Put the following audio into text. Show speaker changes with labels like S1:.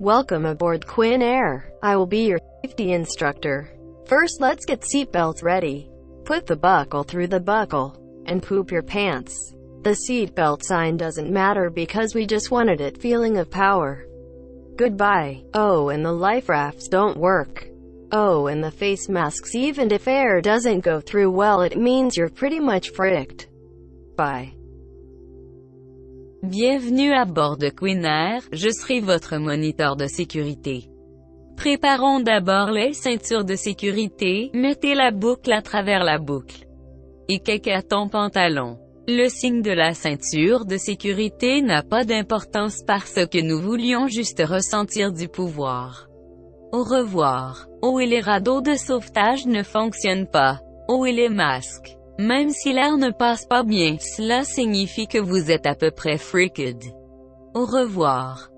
S1: Welcome aboard Quinn Air. I will be your safety instructor. First let's get seatbelts ready. Put the buckle through the buckle. And poop your pants. The seatbelt sign doesn't matter because we just wanted it feeling of power. Goodbye. Oh, and the life rafts don't work. Oh, and the face masks even if air doesn't go through well it means you're pretty much fricked. Bye.
S2: Bienvenue à bord de Queen Air, je serai votre moniteur de sécurité. Préparons d'abord les ceintures de sécurité, mettez la boucle à travers la boucle. Et à ton pantalon? Le signe de la ceinture de sécurité n'a pas d'importance parce que nous voulions juste ressentir du pouvoir. Au revoir. Oh et les radeaux de sauvetage ne fonctionnent pas. Oh et les masques. Même si l'air ne passe pas bien, cela signifie que vous êtes à peu près freaked. Au revoir.